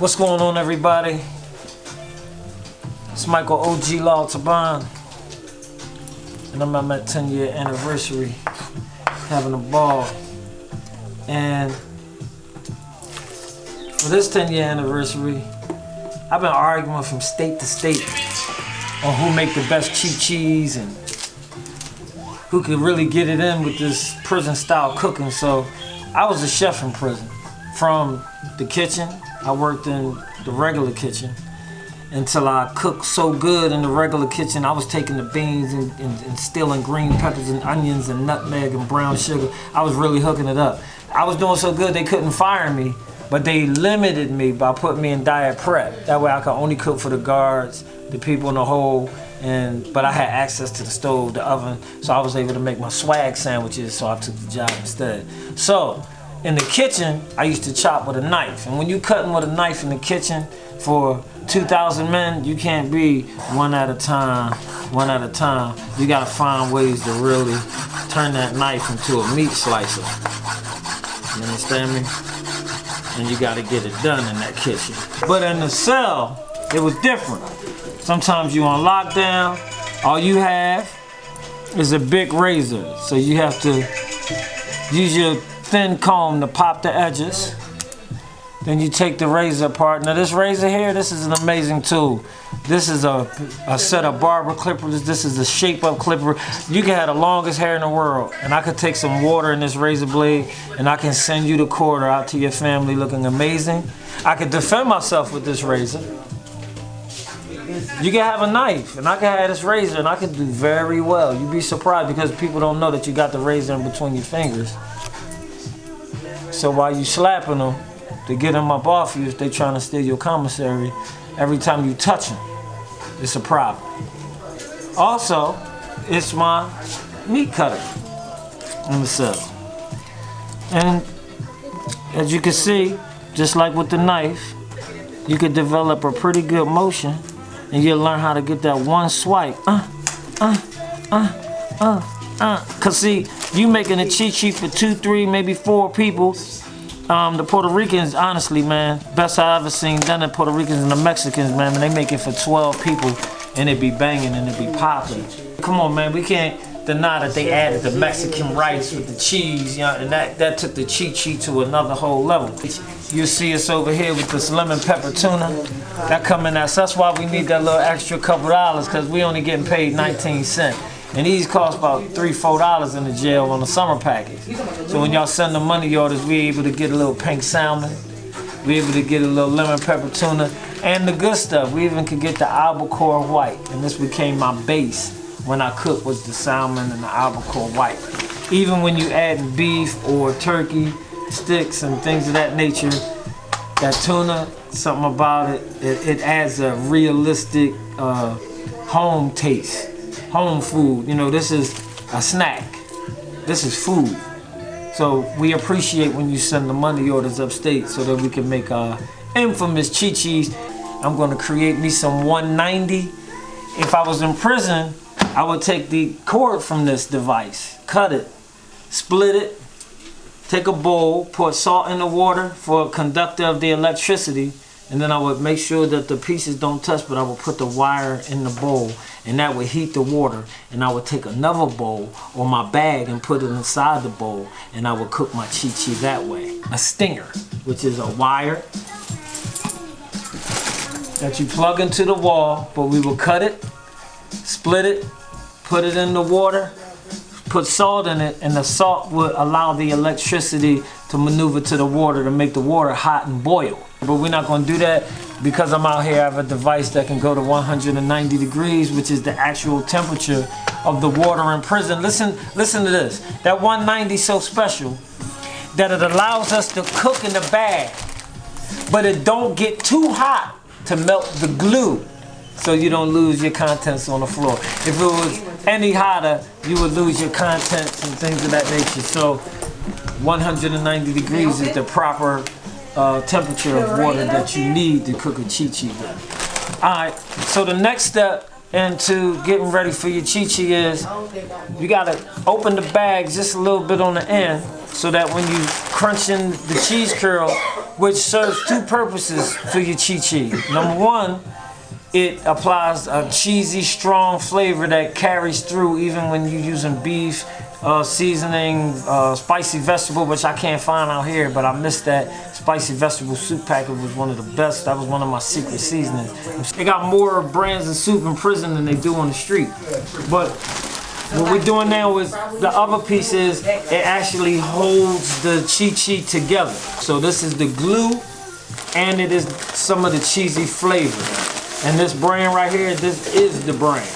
What's going on, everybody? It's Michael OG Law Taban, and I'm at my 10 year anniversary, having a ball. And for this 10 year anniversary, I've been arguing from state to state on who make the best chi chis and who could really get it in with this prison style cooking. So I was a chef in prison. From the kitchen, I worked in the regular kitchen until I cooked so good in the regular kitchen. I was taking the beans and, and, and stealing green peppers and onions and nutmeg and brown sugar. I was really hooking it up. I was doing so good they couldn't fire me, but they limited me by putting me in diet prep. That way I could only cook for the guards, the people in the hole, and but I had access to the stove, the oven, so I was able to make my swag sandwiches, so I took the job instead. So, in the kitchen, I used to chop with a knife. And when you cutting with a knife in the kitchen for 2,000 men, you can't be one at a time, one at a time. You gotta find ways to really turn that knife into a meat slicer. You understand me? And you gotta get it done in that kitchen. But in the cell, it was different. Sometimes you on lockdown, all you have is a big razor. So you have to use your thin comb to pop the edges. Then you take the razor apart. Now this razor here, this is an amazing tool. This is a, a set of barber clippers. This is a shape up clipper. You can have the longest hair in the world. And I could take some water in this razor blade and I can send you the quarter out to your family looking amazing. I could defend myself with this razor. You can have a knife, and I can have this razor, and I can do very well. You'd be surprised because people don't know that you got the razor in between your fingers. So while you slapping them to get them up off you, if they trying to steal your commissary, every time you touch them, it's a problem. Also, it's my meat cutter in the cell. And as you can see, just like with the knife, you could develop a pretty good motion and you'll learn how to get that one swipe. Uh, uh, uh, uh, uh. Cause see, you making a chi chi for two, three, maybe four people. Um, the Puerto Ricans, honestly, man, best I ever seen done the Puerto Ricans and the Mexicans, man, they make it for 12 people and it be banging and it be popping. Come on, man, we can't deny that they added the Mexican rice with the cheese, you know, and that, that took the chi chi to another whole level. You see us over here with this lemon pepper tuna. That coming out. So that's why we need that little extra couple dollars because we only getting paid 19 cents. And these cost about three, four dollars in the jail on the summer package. So when y'all send the money orders, we able to get a little pink salmon. We able to get a little lemon pepper tuna. And the good stuff, we even could get the albacore white. And this became my base when I cook was the salmon and the albacore white. Even when you add beef or turkey, sticks and things of that nature, that tuna, something about it, it, it adds a realistic uh, home taste, home food. You know, this is a snack. This is food. So we appreciate when you send the money orders upstate so that we can make our infamous chi-chis. I'm gonna create me some 190. If I was in prison, I would take the cord from this device, cut it, split it, take a bowl, pour salt in the water for a conductor of the electricity, and then I would make sure that the pieces don't touch, but I would put the wire in the bowl, and that would heat the water. And I would take another bowl or my bag and put it inside the bowl, and I would cook my chi chi that way. A stinger, which is a wire that you plug into the wall, but we will cut it, split it, put it in the water, put salt in it, and the salt would allow the electricity to maneuver to the water to make the water hot and boil. But we're not gonna do that because I'm out here, I have a device that can go to 190 degrees, which is the actual temperature of the water in prison. Listen, listen to this. That 190 is so special that it allows us to cook in the bag, but it don't get too hot to melt the glue so you don't lose your contents on the floor. If it was any hotter, you would lose your contents and things of that nature. So 190 degrees is the proper uh, temperature of water that you need to cook a chi chi with. All right, so the next step into getting ready for your chi chi is you gotta open the bag just a little bit on the end so that when you crunch in the cheese curl, which serves two purposes for your chi chi. Number one, it applies a cheesy, strong flavor that carries through even when you're using beef, uh, seasoning, uh, spicy vegetable, which I can't find out here, but I missed that spicy vegetable soup packet was one of the best. That was one of my secret seasonings. They got more brands of soup in prison than they do on the street. But what we're doing now is the other piece is it actually holds the chi chi together. So this is the glue and it is some of the cheesy flavor. And this brand right here, this is the brand.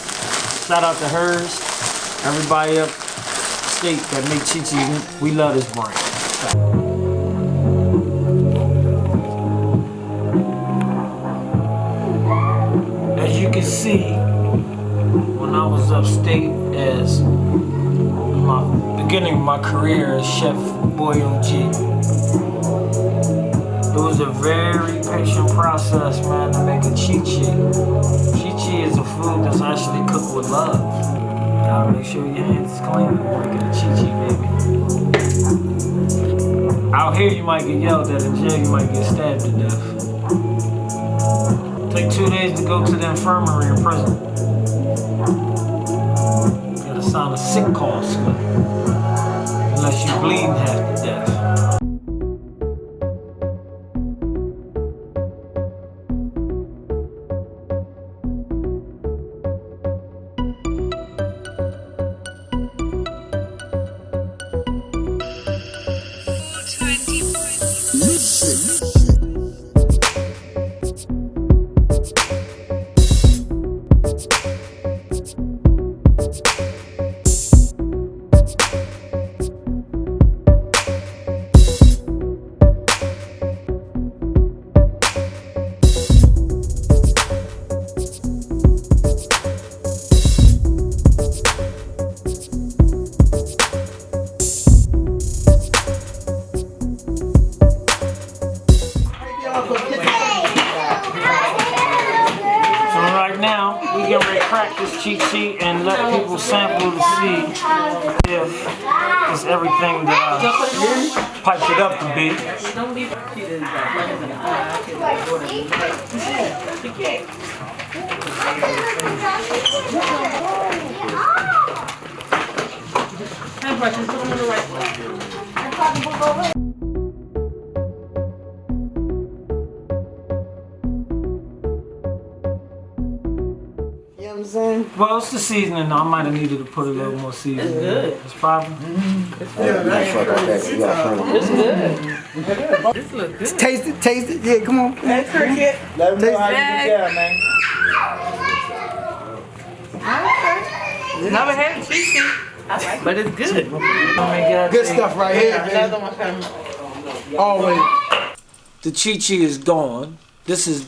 Shout out to hers. Everybody up state that make Chi we love this brand. As you can see, when I was upstate as my beginning of my career as Chef Boy it was a very patient process, man, to make a chi chi. Chi chi is a food that's actually cooked with love. Gotta make sure your hands is clean before you get a chi chi, baby. Out here, you might get yelled at. In jail, you might get stabbed to death. Take two days to go to the infirmary in prison. Gotta sign a sick call slip. Unless you bleed half to death. Cheat sheet and let people sample to see if it's everything that I piped it up to be. Don't give me that. You know what I'm saying? Well, it's the seasoning. I might have needed to put a little more seasoning. It's good. It's probably. Taste it, taste it. Yeah, come on. Hey, cricket. Let them know how you Hey. get down, man. Never had cheesy, but it's good. Oh my God, Good stuff right here, Another baby. one coming. Always. The Chi Chi is gone. This is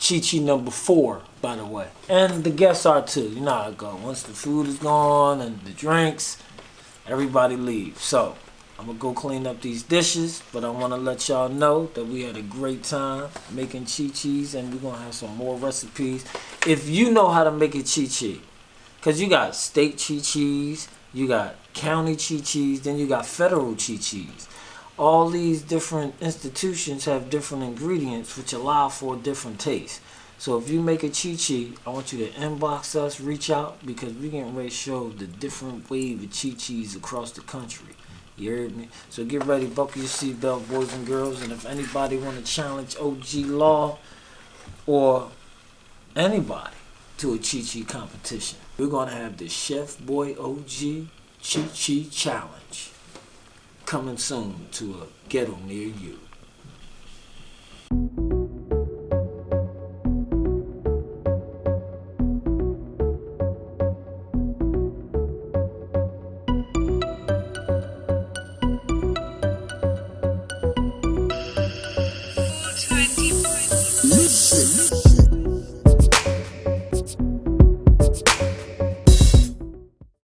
Chi Chi number four, by the way. And the guests are too. You know how it goes. Once the food is gone and the drinks, everybody leaves. So I'm gonna go clean up these dishes, but I wanna let y'all know that we had a great time making Chi Chi's and we're gonna have some more recipes. If you know how to make a Chi Chi, cause you got state Chi Chi's, you got county Chi Chi's, then you got federal Chi Chi's all these different institutions have different ingredients which allow for different tastes. So if you make a chi chi, I want you to inbox us, reach out because we're getting ready to show the different wave of chi chis across the country. You heard me? So get ready, buckle your seatbelt, boys and girls. And if anybody want to challenge OG Law or anybody to a chi chi competition, we're gonna have the Chef Boy OG Chi Chi Challenge coming soon to a ghetto near you.